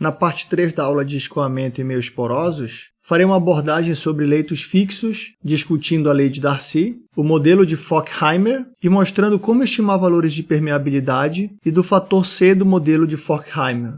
Na parte 3 da aula de escoamento e meios porosos, farei uma abordagem sobre leitos fixos, discutindo a lei de Darcy, o modelo de Forchheimer e mostrando como estimar valores de permeabilidade e do fator C do modelo de Forchheimer.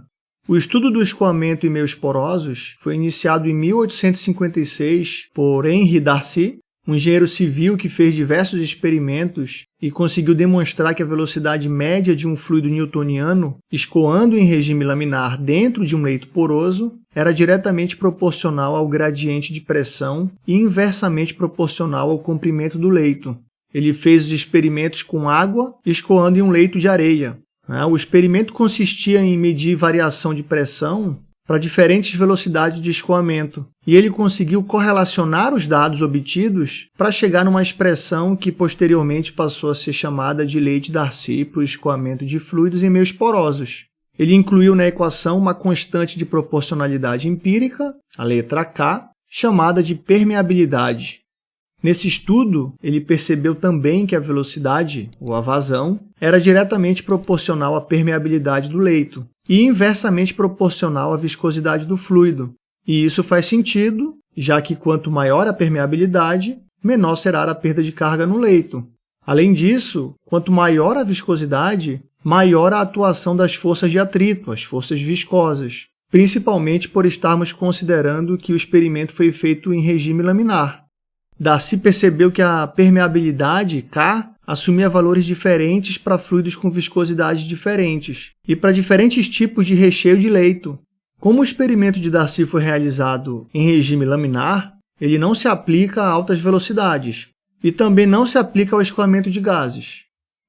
O estudo do escoamento e meios porosos foi iniciado em 1856 por Henry Darcy, um engenheiro civil que fez diversos experimentos e conseguiu demonstrar que a velocidade média de um fluido newtoniano, escoando em regime laminar dentro de um leito poroso, era diretamente proporcional ao gradiente de pressão e inversamente proporcional ao comprimento do leito. Ele fez os experimentos com água escoando em um leito de areia. Né? O experimento consistia em medir variação de pressão para diferentes velocidades de escoamento, e ele conseguiu correlacionar os dados obtidos para chegar numa expressão que posteriormente passou a ser chamada de lei de Darcy para o escoamento de fluidos em meios porosos. Ele incluiu na equação uma constante de proporcionalidade empírica, a letra K, chamada de permeabilidade, Nesse estudo, ele percebeu também que a velocidade, ou a vazão, era diretamente proporcional à permeabilidade do leito e inversamente proporcional à viscosidade do fluido. E isso faz sentido, já que quanto maior a permeabilidade, menor será a perda de carga no leito. Além disso, quanto maior a viscosidade, maior a atuação das forças de atrito, as forças viscosas, principalmente por estarmos considerando que o experimento foi feito em regime laminar. Darcy percebeu que a permeabilidade, K, assumia valores diferentes para fluidos com viscosidades diferentes e para diferentes tipos de recheio de leito. Como o experimento de Darcy foi realizado em regime laminar, ele não se aplica a altas velocidades e também não se aplica ao escoamento de gases.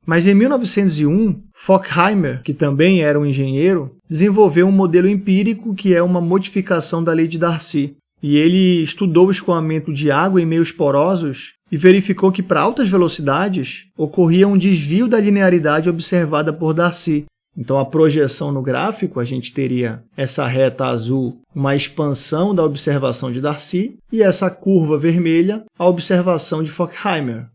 Mas em 1901, Forchheimer, que também era um engenheiro, desenvolveu um modelo empírico que é uma modificação da lei de Darcy, e ele estudou o escoamento de água em meios porosos e verificou que para altas velocidades ocorria um desvio da linearidade observada por Darcy. Então, a projeção no gráfico, a gente teria essa reta azul, uma expansão da observação de Darcy, e essa curva vermelha, a observação de Forchheimer.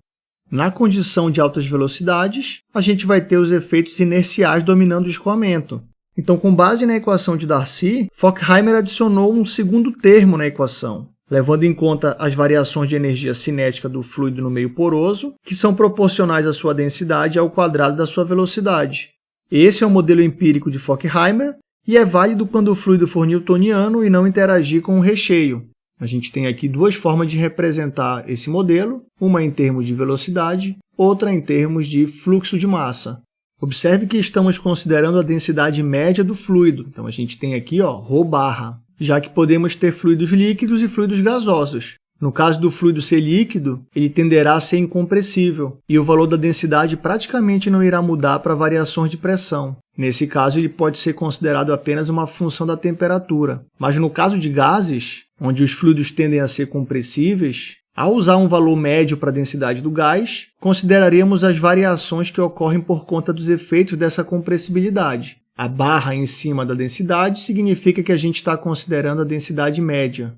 Na condição de altas velocidades, a gente vai ter os efeitos inerciais dominando o escoamento. Então, com base na equação de Darcy, Forchheimer adicionou um segundo termo na equação, levando em conta as variações de energia cinética do fluido no meio poroso, que são proporcionais à sua densidade ao quadrado da sua velocidade. Esse é o modelo empírico de Forchheimer e é válido quando o fluido for newtoniano e não interagir com o recheio. A gente tem aqui duas formas de representar esse modelo, uma em termos de velocidade, outra em termos de fluxo de massa. Observe que estamos considerando a densidade média do fluido. Então, a gente tem aqui ó, ρ barra, já que podemos ter fluidos líquidos e fluidos gasosos. No caso do fluido ser líquido, ele tenderá a ser incompressível, e o valor da densidade praticamente não irá mudar para variações de pressão. Nesse caso, ele pode ser considerado apenas uma função da temperatura. Mas no caso de gases, onde os fluidos tendem a ser compressíveis, ao usar um valor médio para a densidade do gás, consideraremos as variações que ocorrem por conta dos efeitos dessa compressibilidade. A barra em cima da densidade significa que a gente está considerando a densidade média.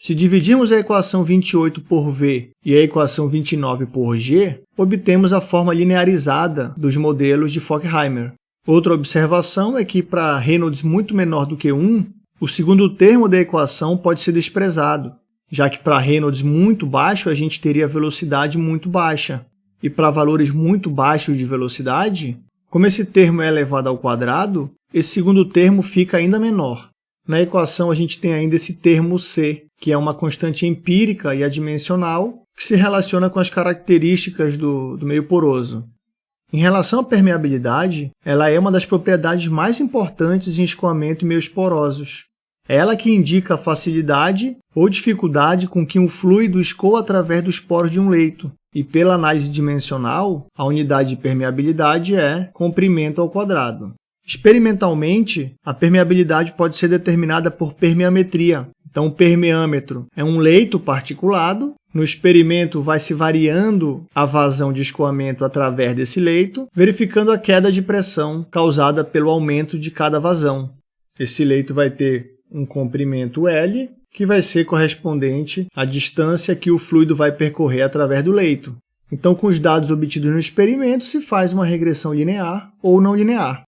Se dividirmos a equação 28 por V e a equação 29 por G, obtemos a forma linearizada dos modelos de Forchheimer. Outra observação é que, para Reynolds muito menor do que 1, o segundo termo da equação pode ser desprezado, já que para Reynolds muito baixo a gente teria velocidade muito baixa. E para valores muito baixos de velocidade, como esse termo é elevado ao quadrado, esse segundo termo fica ainda menor. Na equação a gente tem ainda esse termo c, que é uma constante empírica e adimensional que se relaciona com as características do, do meio poroso. Em relação à permeabilidade, ela é uma das propriedades mais importantes em escoamento em meios porosos. É ela que indica a facilidade ou dificuldade com que um fluido escoa através dos poros de um leito. E pela análise dimensional, a unidade de permeabilidade é comprimento ao quadrado. Experimentalmente, a permeabilidade pode ser determinada por permeametria. Então, o permeâmetro é um leito particulado. No experimento, vai se variando a vazão de escoamento através desse leito, verificando a queda de pressão causada pelo aumento de cada vazão. Esse leito vai ter um comprimento L, que vai ser correspondente à distância que o fluido vai percorrer através do leito. Então, com os dados obtidos no experimento, se faz uma regressão linear ou não linear.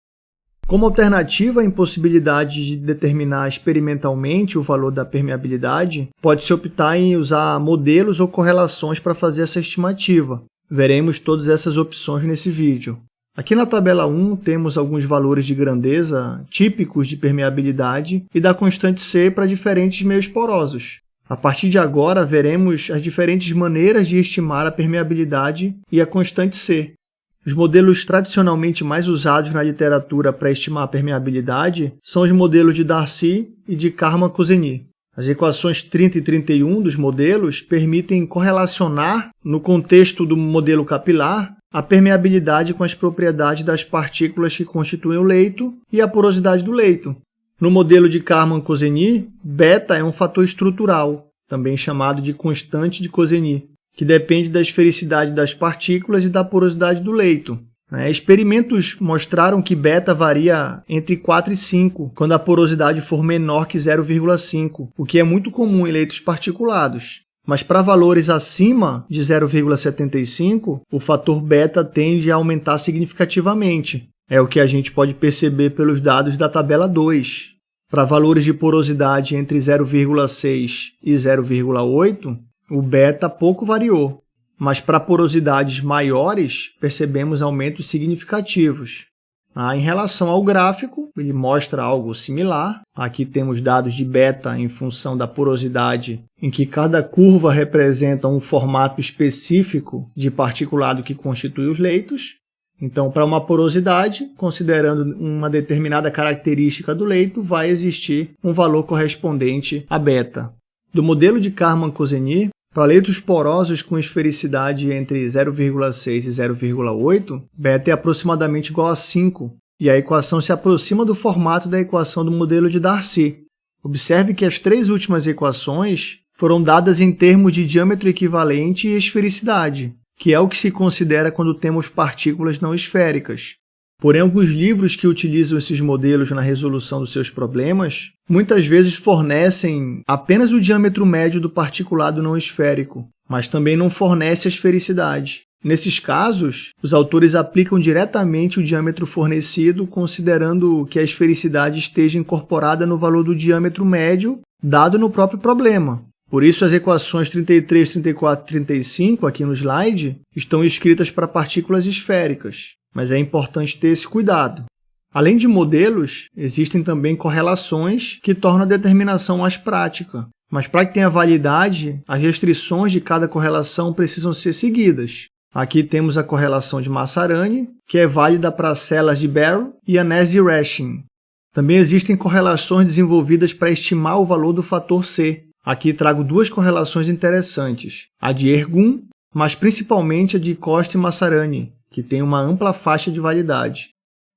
Como alternativa à impossibilidade de determinar experimentalmente o valor da permeabilidade, pode-se optar em usar modelos ou correlações para fazer essa estimativa. Veremos todas essas opções nesse vídeo. Aqui na tabela 1 temos alguns valores de grandeza típicos de permeabilidade e da constante C para diferentes meios porosos. A partir de agora, veremos as diferentes maneiras de estimar a permeabilidade e a constante C. Os modelos tradicionalmente mais usados na literatura para estimar a permeabilidade são os modelos de Darcy e de Karman-Kozeny. As equações 30 e 31 dos modelos permitem correlacionar, no contexto do modelo capilar, a permeabilidade com as propriedades das partículas que constituem o leito e a porosidade do leito. No modelo de Karman-Kozeny, beta é um fator estrutural, também chamado de constante de Kozeny que depende da esfericidade das partículas e da porosidade do leito. É, experimentos mostraram que beta varia entre 4 e 5, quando a porosidade for menor que 0,5, o que é muito comum em leitos particulados. Mas para valores acima de 0,75, o fator beta tende a aumentar significativamente. É o que a gente pode perceber pelos dados da tabela 2. Para valores de porosidade entre 0,6 e 0,8, o beta pouco variou, mas para porosidades maiores percebemos aumentos significativos. Ah, em relação ao gráfico, ele mostra algo similar. Aqui temos dados de beta em função da porosidade, em que cada curva representa um formato específico de particulado que constitui os leitos. Então, para uma porosidade, considerando uma determinada característica do leito, vai existir um valor correspondente a beta. Do modelo de Karman-Kozeny, para leitos porosos com esfericidade entre 0,6 e 0,8, beta é aproximadamente igual a 5, e a equação se aproxima do formato da equação do modelo de Darcy. Observe que as três últimas equações foram dadas em termos de diâmetro equivalente e esfericidade, que é o que se considera quando temos partículas não esféricas. Porém, alguns livros que utilizam esses modelos na resolução dos seus problemas muitas vezes fornecem apenas o diâmetro médio do particulado não esférico, mas também não fornece a esfericidade. Nesses casos, os autores aplicam diretamente o diâmetro fornecido, considerando que a esfericidade esteja incorporada no valor do diâmetro médio dado no próprio problema. Por isso, as equações 33, 34 e 35 aqui no slide estão escritas para partículas esféricas mas é importante ter esse cuidado. Além de modelos, existem também correlações que tornam a determinação mais prática. Mas para que tenha validade, as restrições de cada correlação precisam ser seguidas. Aqui temos a correlação de Massarani, que é válida para as células de Barrow e anéis de Rashing. Também existem correlações desenvolvidas para estimar o valor do fator C. Aqui trago duas correlações interessantes, a de Ergun, mas principalmente a de Costa e Massarani, que tem uma ampla faixa de validade.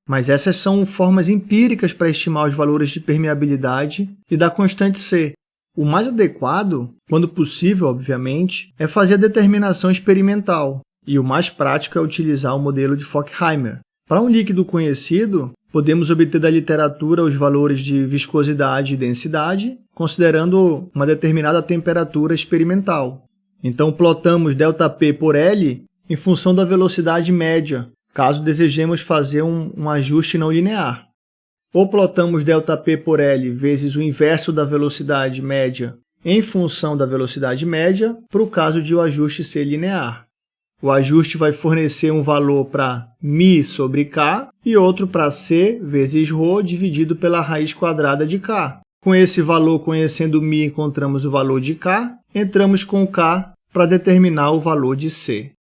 Mas essas são formas empíricas para estimar os valores de permeabilidade e da constante C. O mais adequado, quando possível, obviamente, é fazer a determinação experimental, e o mais prático é utilizar o modelo de Fockheimer. Para um líquido conhecido, podemos obter da literatura os valores de viscosidade e densidade, considerando uma determinada temperatura experimental. Então, plotamos ΔP por L em função da velocidade média, caso desejemos fazer um, um ajuste não linear. Ou plotamos ΔP por L vezes o inverso da velocidade média em função da velocidade média para o caso de o ajuste ser linear. O ajuste vai fornecer um valor para μ sobre k e outro para c vezes ρ dividido pela raiz quadrada de k. Com esse valor, conhecendo μ, encontramos o valor de k, entramos com k para determinar o valor de c.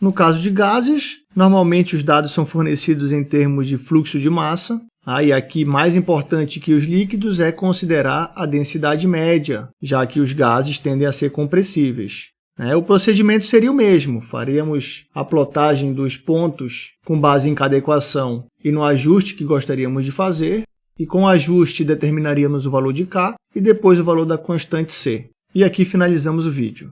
No caso de gases, normalmente os dados são fornecidos em termos de fluxo de massa, ah, e aqui, mais importante que os líquidos é considerar a densidade média, já que os gases tendem a ser compressíveis. É, o procedimento seria o mesmo, faríamos a plotagem dos pontos com base em cada equação e no ajuste que gostaríamos de fazer, e com o ajuste determinaríamos o valor de K e depois o valor da constante C. E aqui finalizamos o vídeo.